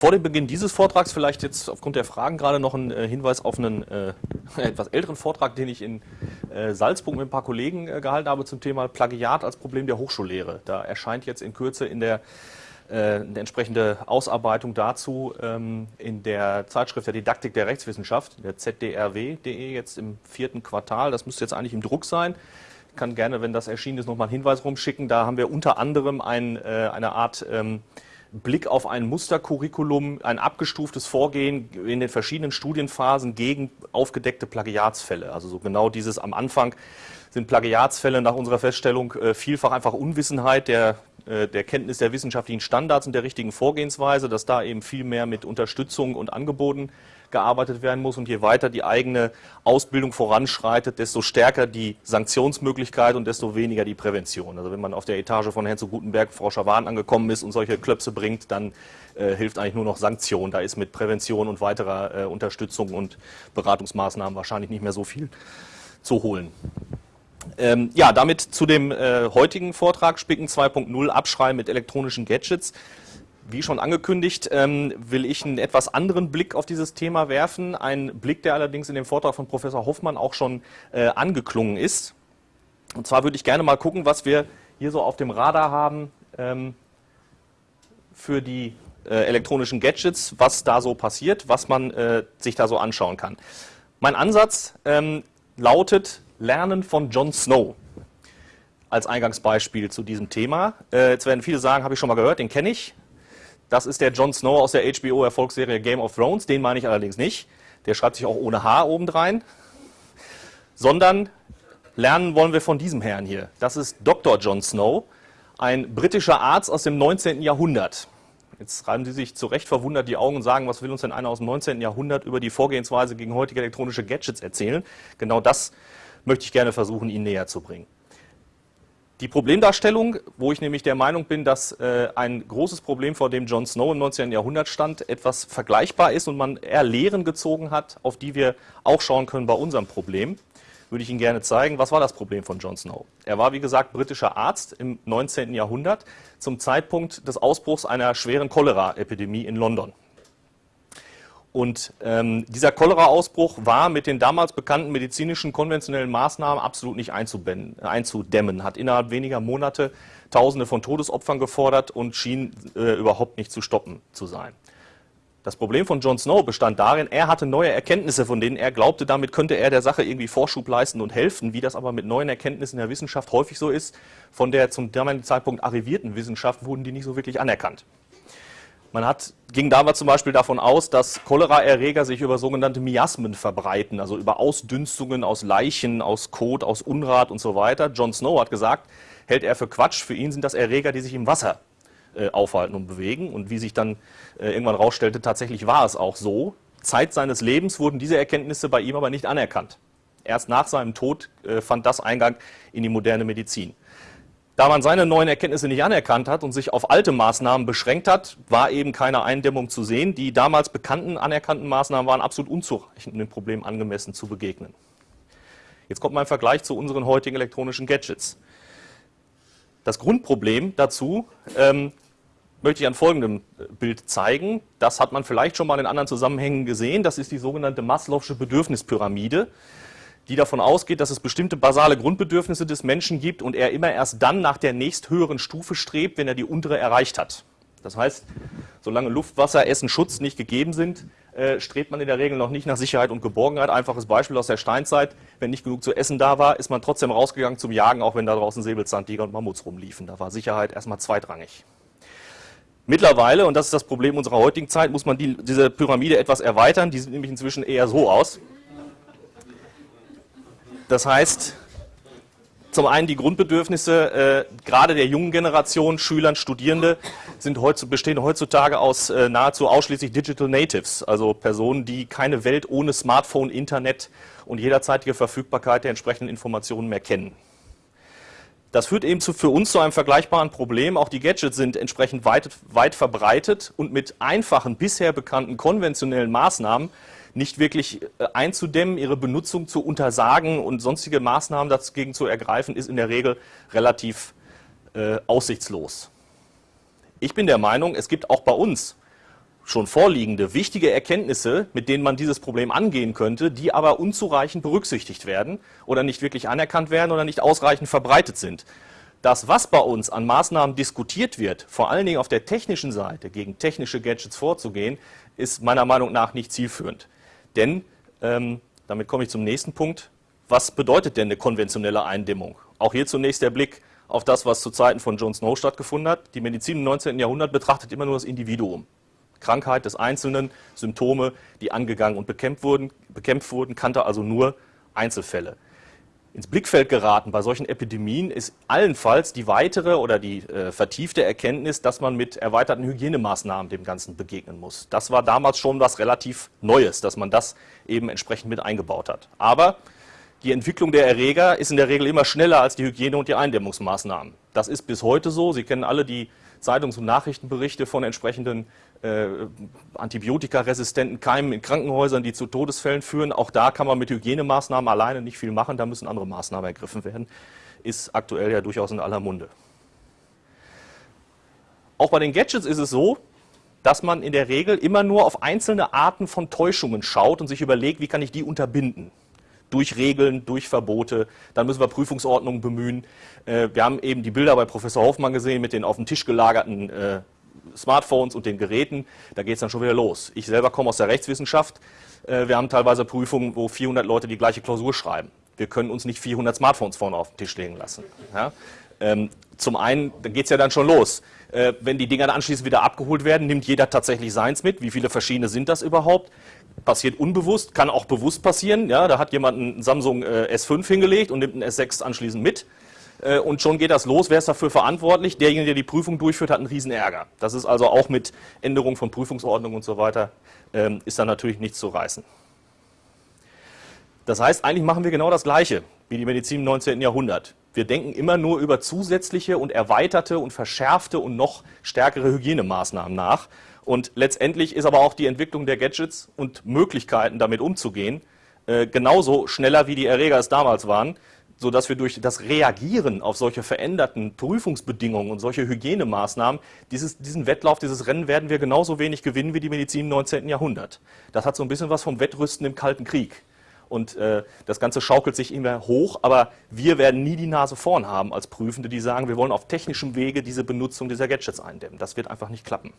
Vor dem Beginn dieses Vortrags vielleicht jetzt aufgrund der Fragen gerade noch ein äh, Hinweis auf einen äh, etwas älteren Vortrag, den ich in äh, Salzburg mit ein paar Kollegen äh, gehalten habe zum Thema Plagiat als Problem der Hochschullehre. Da erscheint jetzt in Kürze in der äh, eine entsprechende Ausarbeitung dazu ähm, in der Zeitschrift der Didaktik der Rechtswissenschaft, der zdrw.de, jetzt im vierten Quartal. Das müsste jetzt eigentlich im Druck sein. Ich kann gerne, wenn das erschienen ist, nochmal einen Hinweis rumschicken. Da haben wir unter anderem ein, äh, eine Art ähm, Blick auf ein Mustercurriculum, ein abgestuftes Vorgehen in den verschiedenen Studienphasen gegen aufgedeckte Plagiatsfälle. Also so genau dieses am Anfang sind Plagiatsfälle nach unserer Feststellung äh, vielfach einfach Unwissenheit der, äh, der Kenntnis der wissenschaftlichen Standards und der richtigen Vorgehensweise, dass da eben viel mehr mit Unterstützung und Angeboten gearbeitet werden muss. Und je weiter die eigene Ausbildung voranschreitet, desto stärker die Sanktionsmöglichkeit und desto weniger die Prävention. Also wenn man auf der Etage von Herrn zu Gutenberg, Frau Schawan angekommen ist und solche Klöpse bringt, dann äh, hilft eigentlich nur noch Sanktion. Da ist mit Prävention und weiterer äh, Unterstützung und Beratungsmaßnahmen wahrscheinlich nicht mehr so viel zu holen. Ähm, ja, damit zu dem äh, heutigen Vortrag Spicken 2.0 Abschreiben mit elektronischen Gadgets. Wie schon angekündigt, ähm, will ich einen etwas anderen Blick auf dieses Thema werfen. Ein Blick, der allerdings in dem Vortrag von Professor Hoffmann auch schon äh, angeklungen ist. Und zwar würde ich gerne mal gucken, was wir hier so auf dem Radar haben ähm, für die äh, elektronischen Gadgets, was da so passiert, was man äh, sich da so anschauen kann. Mein Ansatz ähm, lautet Lernen von Jon Snow als Eingangsbeispiel zu diesem Thema. Äh, jetzt werden viele sagen, habe ich schon mal gehört, den kenne ich. Das ist der Jon Snow aus der HBO-Erfolgsserie Game of Thrones. Den meine ich allerdings nicht. Der schreibt sich auch ohne H obendrein. Sondern lernen wollen wir von diesem Herrn hier. Das ist Dr. Jon Snow, ein britischer Arzt aus dem 19. Jahrhundert. Jetzt reiben Sie sich zu Recht verwundert die Augen und sagen, was will uns denn einer aus dem 19. Jahrhundert über die Vorgehensweise gegen heutige elektronische Gadgets erzählen? Genau das möchte ich gerne versuchen, Ihnen näher zu bringen. Die Problemdarstellung, wo ich nämlich der Meinung bin, dass äh, ein großes Problem, vor dem John Snow im 19. Jahrhundert stand, etwas vergleichbar ist und man eher Lehren gezogen hat, auf die wir auch schauen können bei unserem Problem, würde ich Ihnen gerne zeigen. Was war das Problem von John Snow? Er war, wie gesagt, britischer Arzt im 19. Jahrhundert zum Zeitpunkt des Ausbruchs einer schweren Cholera-Epidemie in London. Und ähm, dieser Cholera-Ausbruch war mit den damals bekannten medizinischen konventionellen Maßnahmen absolut nicht einzudämmen, hat innerhalb weniger Monate Tausende von Todesopfern gefordert und schien äh, überhaupt nicht zu stoppen zu sein. Das Problem von Jon Snow bestand darin, er hatte neue Erkenntnisse, von denen er glaubte, damit könnte er der Sache irgendwie Vorschub leisten und helfen, wie das aber mit neuen Erkenntnissen der Wissenschaft häufig so ist. Von der zum damaligen Zeitpunkt arrivierten Wissenschaft wurden die nicht so wirklich anerkannt. Man hat, ging damals zum Beispiel davon aus, dass Choleraerreger sich über sogenannte Miasmen verbreiten, also über Ausdünstungen aus Leichen, aus Kot, aus Unrat und so weiter. John Snow hat gesagt, hält er für Quatsch, für ihn sind das Erreger, die sich im Wasser äh, aufhalten und bewegen. Und wie sich dann äh, irgendwann rausstellte, tatsächlich war es auch so. Zeit seines Lebens wurden diese Erkenntnisse bei ihm aber nicht anerkannt. Erst nach seinem Tod äh, fand das Eingang in die moderne Medizin. Da man seine neuen Erkenntnisse nicht anerkannt hat und sich auf alte Maßnahmen beschränkt hat, war eben keine Eindämmung zu sehen. Die damals bekannten anerkannten Maßnahmen waren absolut unzureichend, um dem Problem angemessen zu begegnen. Jetzt kommt mein Vergleich zu unseren heutigen elektronischen Gadgets. Das Grundproblem dazu ähm, möchte ich an folgendem äh, Bild zeigen. Das hat man vielleicht schon mal in anderen Zusammenhängen gesehen. Das ist die sogenannte Maslow'sche Bedürfnispyramide die davon ausgeht, dass es bestimmte basale Grundbedürfnisse des Menschen gibt und er immer erst dann nach der nächsthöheren Stufe strebt, wenn er die untere erreicht hat. Das heißt, solange Luft, Wasser, Essen, Schutz nicht gegeben sind, äh, strebt man in der Regel noch nicht nach Sicherheit und Geborgenheit. Einfaches Beispiel aus der Steinzeit, wenn nicht genug zu essen da war, ist man trotzdem rausgegangen zum Jagen, auch wenn da draußen Säbelzahntiger und Mammuts rumliefen. Da war Sicherheit erstmal zweitrangig. Mittlerweile, und das ist das Problem unserer heutigen Zeit, muss man die, diese Pyramide etwas erweitern. Die sieht nämlich inzwischen eher so aus. Das heißt, zum einen die Grundbedürfnisse äh, gerade der jungen Generation, Schülern, Studierende, sind heutz, bestehen heutzutage aus äh, nahezu ausschließlich Digital Natives, also Personen, die keine Welt ohne Smartphone, Internet und jederzeitige Verfügbarkeit der entsprechenden Informationen mehr kennen. Das führt eben zu, für uns zu einem vergleichbaren Problem. Auch die Gadgets sind entsprechend weit, weit verbreitet und mit einfachen, bisher bekannten konventionellen Maßnahmen nicht wirklich äh, einzudämmen, ihre Benutzung zu untersagen und sonstige Maßnahmen dagegen zu ergreifen, ist in der Regel relativ äh, aussichtslos. Ich bin der Meinung, es gibt auch bei uns schon vorliegende wichtige Erkenntnisse, mit denen man dieses Problem angehen könnte, die aber unzureichend berücksichtigt werden oder nicht wirklich anerkannt werden oder nicht ausreichend verbreitet sind. Das, was bei uns an Maßnahmen diskutiert wird, vor allen Dingen auf der technischen Seite, gegen technische Gadgets vorzugehen, ist meiner Meinung nach nicht zielführend. Denn, ähm, damit komme ich zum nächsten Punkt, was bedeutet denn eine konventionelle Eindämmung? Auch hier zunächst der Blick auf das, was zu Zeiten von John Snow stattgefunden hat. Die Medizin im 19. Jahrhundert betrachtet immer nur das Individuum. Krankheit des Einzelnen, Symptome, die angegangen und bekämpft wurden, bekämpft wurden kannte also nur Einzelfälle. Ins Blickfeld geraten bei solchen Epidemien ist allenfalls die weitere oder die äh, vertiefte Erkenntnis, dass man mit erweiterten Hygienemaßnahmen dem Ganzen begegnen muss. Das war damals schon was relativ Neues, dass man das eben entsprechend mit eingebaut hat. Aber die Entwicklung der Erreger ist in der Regel immer schneller als die Hygiene- und die Eindämmungsmaßnahmen. Das ist bis heute so. Sie kennen alle die Zeitungs- und Nachrichtenberichte von entsprechenden äh, antibiotikaresistenten Keimen in Krankenhäusern, die zu Todesfällen führen. Auch da kann man mit Hygienemaßnahmen alleine nicht viel machen, da müssen andere Maßnahmen ergriffen werden. Ist aktuell ja durchaus in aller Munde. Auch bei den Gadgets ist es so, dass man in der Regel immer nur auf einzelne Arten von Täuschungen schaut und sich überlegt, wie kann ich die unterbinden durch Regeln, durch Verbote. Dann müssen wir Prüfungsordnungen bemühen. Äh, wir haben eben die Bilder bei Professor Hoffmann gesehen mit den auf dem Tisch gelagerten äh, Smartphones und den Geräten. Da geht es dann schon wieder los. Ich selber komme aus der Rechtswissenschaft. Äh, wir haben teilweise Prüfungen, wo 400 Leute die gleiche Klausur schreiben. Wir können uns nicht 400 Smartphones vorne auf den Tisch legen lassen. Ja? Ähm, zum einen, da geht es ja dann schon los. Äh, wenn die Dinger dann anschließend wieder abgeholt werden, nimmt jeder tatsächlich seins mit. Wie viele verschiedene sind das überhaupt? Passiert unbewusst, kann auch bewusst passieren. Ja, da hat jemand einen Samsung äh, S5 hingelegt und nimmt einen S6 anschließend mit. Äh, und schon geht das los. Wer ist dafür verantwortlich? Derjenige, der die Prüfung durchführt, hat einen riesen Ärger. Das ist also auch mit Änderung von Prüfungsordnungen und so weiter, ähm, ist da natürlich nichts zu reißen. Das heißt, eigentlich machen wir genau das Gleiche wie die Medizin im 19. Jahrhundert. Wir denken immer nur über zusätzliche und erweiterte und verschärfte und noch stärkere Hygienemaßnahmen nach. Und letztendlich ist aber auch die Entwicklung der Gadgets und Möglichkeiten, damit umzugehen, äh, genauso schneller, wie die Erreger es damals waren, sodass wir durch das Reagieren auf solche veränderten Prüfungsbedingungen und solche Hygienemaßnahmen, dieses, diesen Wettlauf, dieses Rennen werden wir genauso wenig gewinnen wie die Medizin im 19. Jahrhundert. Das hat so ein bisschen was vom Wettrüsten im Kalten Krieg und äh, das Ganze schaukelt sich immer hoch, aber wir werden nie die Nase vorn haben als Prüfende, die sagen, wir wollen auf technischem Wege diese Benutzung dieser Gadgets eindämmen. Das wird einfach nicht klappen.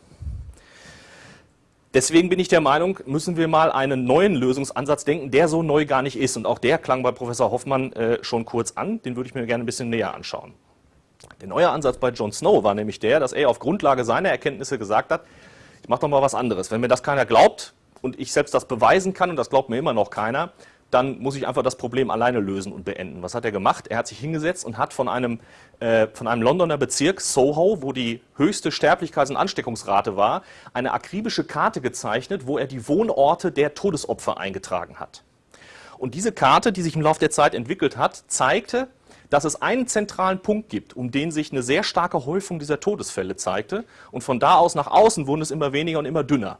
Deswegen bin ich der Meinung, müssen wir mal einen neuen Lösungsansatz denken, der so neu gar nicht ist. Und auch der klang bei Professor Hoffmann äh, schon kurz an, den würde ich mir gerne ein bisschen näher anschauen. Der neue Ansatz bei John Snow war nämlich der, dass er auf Grundlage seiner Erkenntnisse gesagt hat, ich mache doch mal was anderes. Wenn mir das keiner glaubt und ich selbst das beweisen kann, und das glaubt mir immer noch keiner, dann muss ich einfach das Problem alleine lösen und beenden. Was hat er gemacht? Er hat sich hingesetzt und hat von einem, äh, von einem Londoner Bezirk, Soho, wo die höchste Sterblichkeits- und Ansteckungsrate war, eine akribische Karte gezeichnet, wo er die Wohnorte der Todesopfer eingetragen hat. Und diese Karte, die sich im Laufe der Zeit entwickelt hat, zeigte, dass es einen zentralen Punkt gibt, um den sich eine sehr starke Häufung dieser Todesfälle zeigte. Und von da aus nach außen wurden es immer weniger und immer dünner.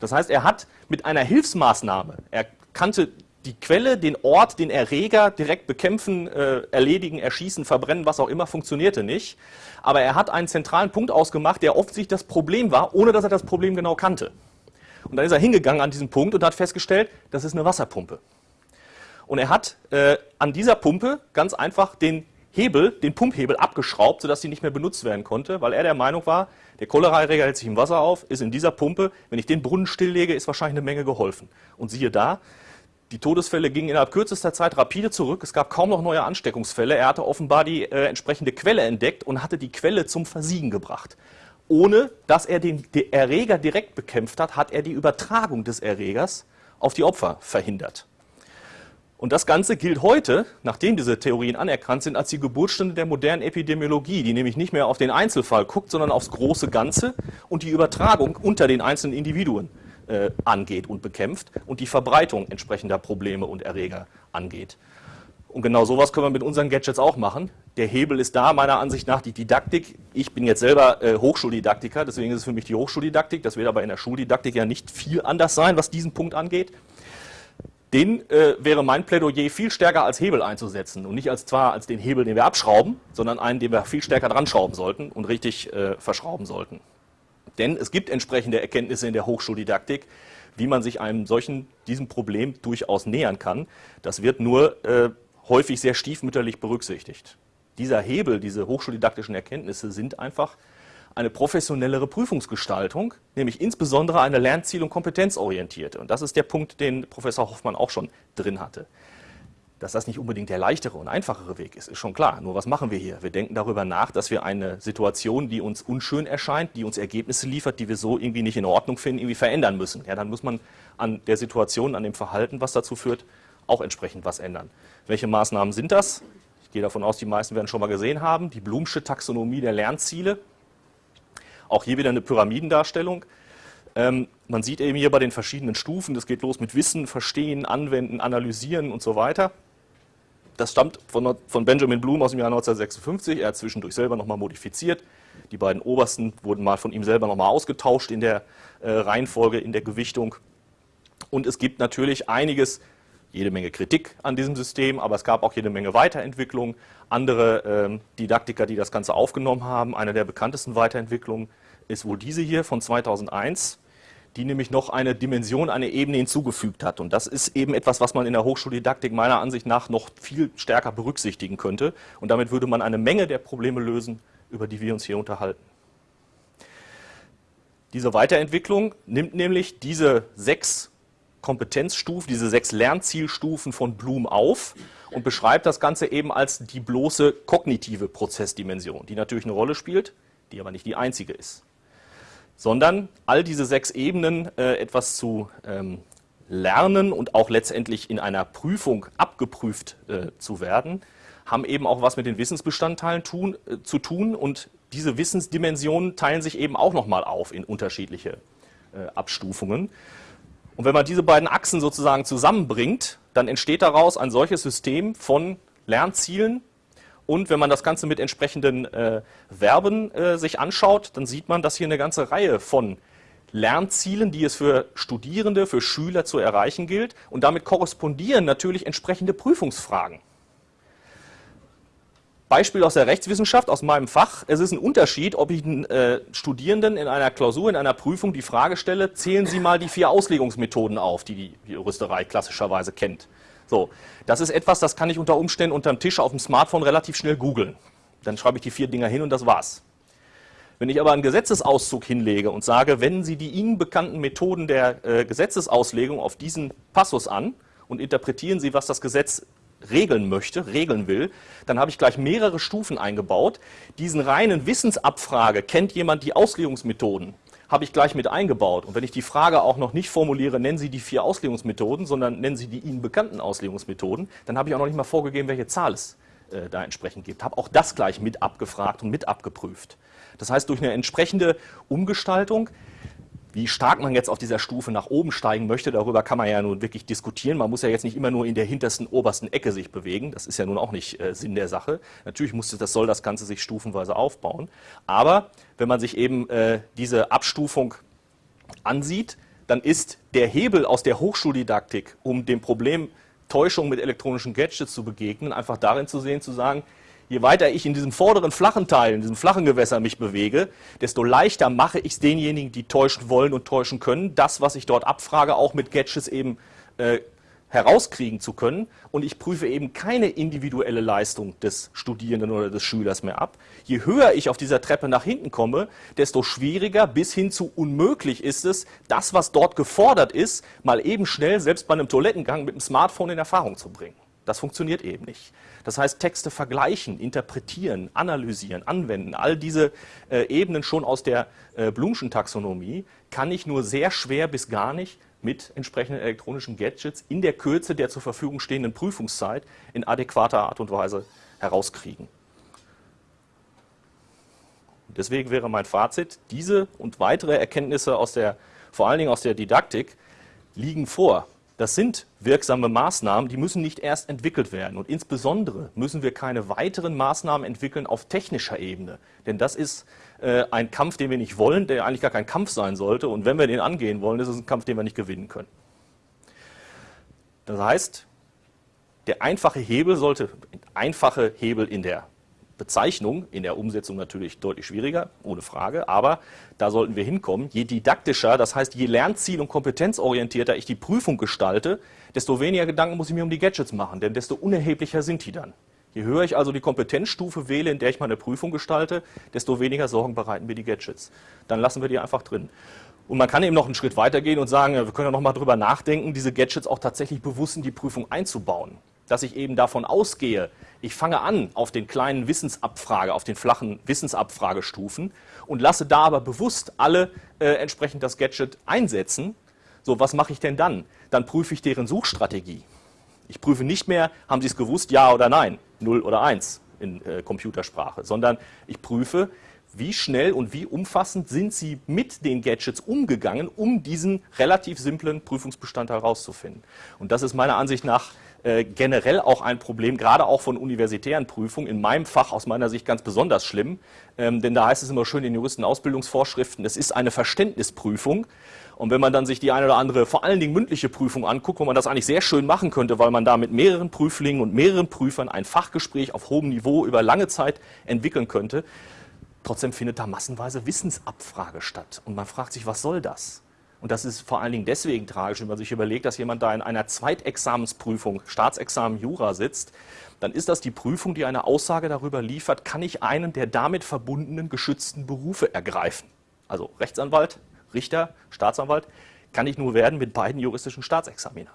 Das heißt, er hat mit einer Hilfsmaßnahme, er kannte die Quelle, den Ort, den Erreger direkt bekämpfen, äh, erledigen, erschießen, verbrennen, was auch immer, funktionierte nicht. Aber er hat einen zentralen Punkt ausgemacht, der offensichtlich das Problem war, ohne dass er das Problem genau kannte. Und dann ist er hingegangen an diesen Punkt und hat festgestellt, das ist eine Wasserpumpe. Und er hat äh, an dieser Pumpe ganz einfach den Hebel, den Pumphebel abgeschraubt, sodass sie nicht mehr benutzt werden konnte, weil er der Meinung war, der Cholera-Erreger hält sich im Wasser auf, ist in dieser Pumpe, wenn ich den Brunnen stilllege, ist wahrscheinlich eine Menge geholfen. Und siehe da, die Todesfälle gingen innerhalb kürzester Zeit rapide zurück. Es gab kaum noch neue Ansteckungsfälle. Er hatte offenbar die äh, entsprechende Quelle entdeckt und hatte die Quelle zum Versiegen gebracht. Ohne dass er den, den Erreger direkt bekämpft hat, hat er die Übertragung des Erregers auf die Opfer verhindert. Und das Ganze gilt heute, nachdem diese Theorien anerkannt sind, als die Geburtsstunde der modernen Epidemiologie, die nämlich nicht mehr auf den Einzelfall guckt, sondern aufs große Ganze und die Übertragung unter den einzelnen Individuen äh, angeht und bekämpft und die Verbreitung entsprechender Probleme und Erreger angeht. Und genau sowas können wir mit unseren Gadgets auch machen. Der Hebel ist da, meiner Ansicht nach, die Didaktik. Ich bin jetzt selber äh, Hochschuldidaktiker, deswegen ist es für mich die Hochschuldidaktik. Das wird aber in der Schuldidaktik ja nicht viel anders sein, was diesen Punkt angeht. Den äh, wäre mein Plädoyer viel stärker als Hebel einzusetzen und nicht als zwar als den Hebel, den wir abschrauben, sondern einen, den wir viel stärker dran schrauben sollten und richtig äh, verschrauben sollten. Denn es gibt entsprechende Erkenntnisse in der Hochschuldidaktik, wie man sich einem solchen, diesem Problem durchaus nähern kann. Das wird nur äh, häufig sehr stiefmütterlich berücksichtigt. Dieser Hebel, diese hochschuldidaktischen Erkenntnisse sind einfach eine professionellere Prüfungsgestaltung, nämlich insbesondere eine lernziel- und kompetenzorientierte. Und das ist der Punkt, den Professor Hoffmann auch schon drin hatte. Dass das nicht unbedingt der leichtere und einfachere Weg ist, ist schon klar. Nur was machen wir hier? Wir denken darüber nach, dass wir eine Situation, die uns unschön erscheint, die uns Ergebnisse liefert, die wir so irgendwie nicht in Ordnung finden, irgendwie verändern müssen. Ja, dann muss man an der Situation, an dem Verhalten, was dazu führt, auch entsprechend was ändern. Welche Maßnahmen sind das? Ich gehe davon aus, die meisten werden schon mal gesehen haben. Die Blumsche Taxonomie der Lernziele. Auch hier wieder eine Pyramidendarstellung. Ähm, man sieht eben hier bei den verschiedenen Stufen, das geht los mit Wissen, Verstehen, Anwenden, Analysieren und so weiter. Das stammt von, von Benjamin Bloom aus dem Jahr 1956. Er hat zwischendurch selber nochmal modifiziert. Die beiden obersten wurden mal von ihm selber nochmal ausgetauscht in der äh, Reihenfolge, in der Gewichtung. Und es gibt natürlich einiges, jede Menge Kritik an diesem System, aber es gab auch jede Menge Weiterentwicklung. Andere ähm, Didaktiker, die das Ganze aufgenommen haben, eine der bekanntesten Weiterentwicklungen ist wohl diese hier von 2001 die nämlich noch eine Dimension, eine Ebene hinzugefügt hat. Und das ist eben etwas, was man in der Hochschuldidaktik meiner Ansicht nach noch viel stärker berücksichtigen könnte. Und damit würde man eine Menge der Probleme lösen, über die wir uns hier unterhalten. Diese Weiterentwicklung nimmt nämlich diese sechs Kompetenzstufen, diese sechs Lernzielstufen von Bloom auf und beschreibt das Ganze eben als die bloße kognitive Prozessdimension, die natürlich eine Rolle spielt, die aber nicht die einzige ist sondern all diese sechs Ebenen äh, etwas zu ähm, lernen und auch letztendlich in einer Prüfung abgeprüft äh, zu werden, haben eben auch was mit den Wissensbestandteilen tun, äh, zu tun und diese Wissensdimensionen teilen sich eben auch nochmal auf in unterschiedliche äh, Abstufungen. Und wenn man diese beiden Achsen sozusagen zusammenbringt, dann entsteht daraus ein solches System von Lernzielen, und wenn man das Ganze mit entsprechenden äh, Verben äh, sich anschaut, dann sieht man, dass hier eine ganze Reihe von Lernzielen, die es für Studierende, für Schüler zu erreichen gilt. Und damit korrespondieren natürlich entsprechende Prüfungsfragen. Beispiel aus der Rechtswissenschaft, aus meinem Fach. Es ist ein Unterschied, ob ich einen äh, Studierenden in einer Klausur, in einer Prüfung die Frage stelle, zählen Sie mal die vier Auslegungsmethoden auf, die die Juristerei klassischerweise kennt. So, das ist etwas, das kann ich unter Umständen unterm Tisch auf dem Smartphone relativ schnell googeln. Dann schreibe ich die vier Dinger hin und das war's. Wenn ich aber einen Gesetzesauszug hinlege und sage, wenden Sie die Ihnen bekannten Methoden der äh, Gesetzesauslegung auf diesen Passus an und interpretieren Sie, was das Gesetz regeln möchte, regeln will, dann habe ich gleich mehrere Stufen eingebaut. Diesen reinen Wissensabfrage, kennt jemand die Auslegungsmethoden, habe ich gleich mit eingebaut. Und wenn ich die Frage auch noch nicht formuliere, nennen Sie die vier Auslegungsmethoden, sondern nennen Sie die Ihnen bekannten Auslegungsmethoden, dann habe ich auch noch nicht mal vorgegeben, welche Zahl es äh, da entsprechend gibt. Habe auch das gleich mit abgefragt und mit abgeprüft. Das heißt, durch eine entsprechende Umgestaltung wie stark man jetzt auf dieser Stufe nach oben steigen möchte, darüber kann man ja nun wirklich diskutieren. Man muss ja jetzt nicht immer nur in der hintersten, obersten Ecke sich bewegen. Das ist ja nun auch nicht äh, Sinn der Sache. Natürlich muss das, soll das Ganze sich stufenweise aufbauen. Aber wenn man sich eben äh, diese Abstufung ansieht, dann ist der Hebel aus der Hochschuldidaktik, um dem Problem Täuschung mit elektronischen Gadgets zu begegnen, einfach darin zu sehen, zu sagen, je weiter ich in diesem vorderen flachen Teil, in diesem flachen Gewässer mich bewege, desto leichter mache ich es denjenigen, die täuschen wollen und täuschen können, das, was ich dort abfrage, auch mit Gadgets eben äh, herauskriegen zu können. Und ich prüfe eben keine individuelle Leistung des Studierenden oder des Schülers mehr ab. Je höher ich auf dieser Treppe nach hinten komme, desto schwieriger bis hin zu unmöglich ist es, das, was dort gefordert ist, mal eben schnell, selbst bei einem Toilettengang mit dem Smartphone in Erfahrung zu bringen. Das funktioniert eben nicht. Das heißt, Texte vergleichen, interpretieren, analysieren, anwenden, all diese äh, Ebenen schon aus der äh, Blumschen Taxonomie kann ich nur sehr schwer bis gar nicht mit entsprechenden elektronischen Gadgets in der Kürze der zur Verfügung stehenden Prüfungszeit in adäquater Art und Weise herauskriegen. Deswegen wäre mein Fazit, diese und weitere Erkenntnisse aus der, vor allen Dingen aus der Didaktik, liegen vor. Das sind wirksame Maßnahmen, die müssen nicht erst entwickelt werden. Und insbesondere müssen wir keine weiteren Maßnahmen entwickeln auf technischer Ebene. Denn das ist äh, ein Kampf, den wir nicht wollen, der eigentlich gar kein Kampf sein sollte. Und wenn wir den angehen wollen, ist es ein Kampf, den wir nicht gewinnen können. Das heißt, der einfache Hebel sollte, einfache Hebel in der Bezeichnung, in der Umsetzung natürlich deutlich schwieriger, ohne Frage, aber da sollten wir hinkommen. Je didaktischer, das heißt je lernziel- und kompetenzorientierter ich die Prüfung gestalte, desto weniger Gedanken muss ich mir um die Gadgets machen, denn desto unerheblicher sind die dann. Je höher ich also die Kompetenzstufe wähle, in der ich meine Prüfung gestalte, desto weniger Sorgen bereiten mir die Gadgets. Dann lassen wir die einfach drin. Und man kann eben noch einen Schritt weitergehen und sagen, wir können ja noch mal drüber nachdenken, diese Gadgets auch tatsächlich bewusst in die Prüfung einzubauen. Dass ich eben davon ausgehe, ich fange an auf den kleinen Wissensabfrage, auf den flachen Wissensabfragestufen und lasse da aber bewusst alle äh, entsprechend das Gadget einsetzen. So, was mache ich denn dann? Dann prüfe ich deren Suchstrategie. Ich prüfe nicht mehr, haben Sie es gewusst, ja oder nein, 0 oder 1 in äh, Computersprache, sondern ich prüfe, wie schnell und wie umfassend sind Sie mit den Gadgets umgegangen, um diesen relativ simplen Prüfungsbestandteil herauszufinden. Und das ist meiner Ansicht nach äh, generell auch ein Problem, gerade auch von universitären Prüfungen, in meinem Fach aus meiner Sicht ganz besonders schlimm, ähm, denn da heißt es immer schön in Juristenausbildungsvorschriften, es ist eine Verständnisprüfung. Und wenn man dann sich die eine oder andere, vor allen Dingen mündliche Prüfung anguckt, wo man das eigentlich sehr schön machen könnte, weil man da mit mehreren Prüflingen und mehreren Prüfern ein Fachgespräch auf hohem Niveau über lange Zeit entwickeln könnte, Trotzdem findet da massenweise Wissensabfrage statt. Und man fragt sich, was soll das? Und das ist vor allen Dingen deswegen tragisch, wenn man sich überlegt, dass jemand da in einer Zweitexamensprüfung, Staatsexamen Jura sitzt, dann ist das die Prüfung, die eine Aussage darüber liefert, kann ich einen der damit verbundenen geschützten Berufe ergreifen. Also Rechtsanwalt, Richter, Staatsanwalt, kann ich nur werden mit beiden juristischen Staatsexamina.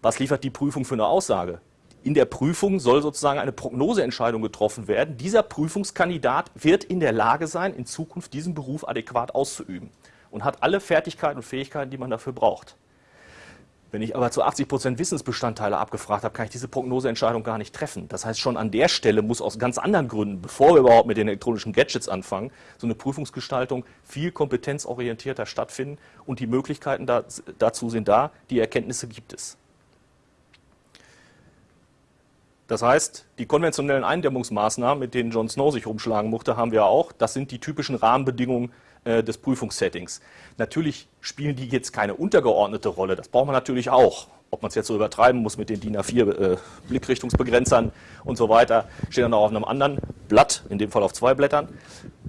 Was liefert die Prüfung für eine Aussage? in der Prüfung soll sozusagen eine Prognoseentscheidung getroffen werden. Dieser Prüfungskandidat wird in der Lage sein, in Zukunft diesen Beruf adäquat auszuüben und hat alle Fertigkeiten und Fähigkeiten, die man dafür braucht. Wenn ich aber zu 80 Prozent Wissensbestandteile abgefragt habe, kann ich diese Prognoseentscheidung gar nicht treffen. Das heißt, schon an der Stelle muss aus ganz anderen Gründen, bevor wir überhaupt mit den elektronischen Gadgets anfangen, so eine Prüfungsgestaltung viel kompetenzorientierter stattfinden und die Möglichkeiten dazu sind da, die Erkenntnisse gibt es. Das heißt, die konventionellen Eindämmungsmaßnahmen, mit denen John Snow sich rumschlagen musste, haben wir auch. Das sind die typischen Rahmenbedingungen äh, des Prüfungssettings. Natürlich spielen die jetzt keine untergeordnete Rolle. Das braucht man natürlich auch. Ob man es jetzt so übertreiben muss mit den DIN A4 äh, Blickrichtungsbegrenzern und so weiter, steht dann auch auf einem anderen Blatt, in dem Fall auf zwei Blättern.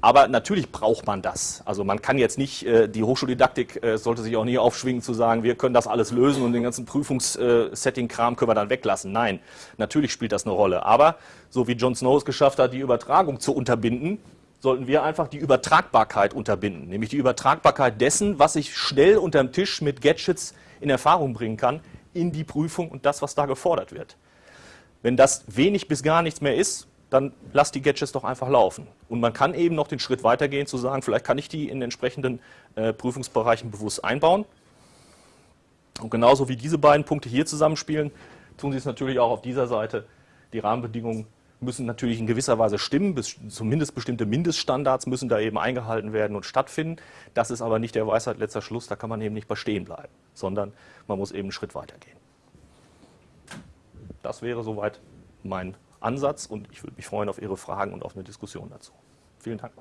Aber natürlich braucht man das. Also man kann jetzt nicht, äh, die Hochschuldidaktik äh, sollte sich auch nie aufschwingen zu sagen, wir können das alles lösen und den ganzen Prüfungssetting-Kram können wir dann weglassen. Nein, natürlich spielt das eine Rolle. Aber so wie John Snow es geschafft hat, die Übertragung zu unterbinden, sollten wir einfach die Übertragbarkeit unterbinden. Nämlich die Übertragbarkeit dessen, was ich schnell unterm Tisch mit Gadgets in Erfahrung bringen kann, in die Prüfung und das, was da gefordert wird. Wenn das wenig bis gar nichts mehr ist, dann lass die Gadgets doch einfach laufen. Und man kann eben noch den Schritt weitergehen, zu sagen, vielleicht kann ich die in entsprechenden äh, Prüfungsbereichen bewusst einbauen. Und genauso wie diese beiden Punkte hier zusammenspielen, tun sie es natürlich auch auf dieser Seite. Die Rahmenbedingungen müssen natürlich in gewisser Weise stimmen, bis, zumindest bestimmte Mindeststandards müssen da eben eingehalten werden und stattfinden. Das ist aber nicht der Weisheit letzter Schluss, da kann man eben nicht bei stehen bleiben, sondern man muss eben einen Schritt weitergehen. Das wäre soweit mein Ansatz und ich würde mich freuen auf Ihre Fragen und auf eine Diskussion dazu. Vielen Dank.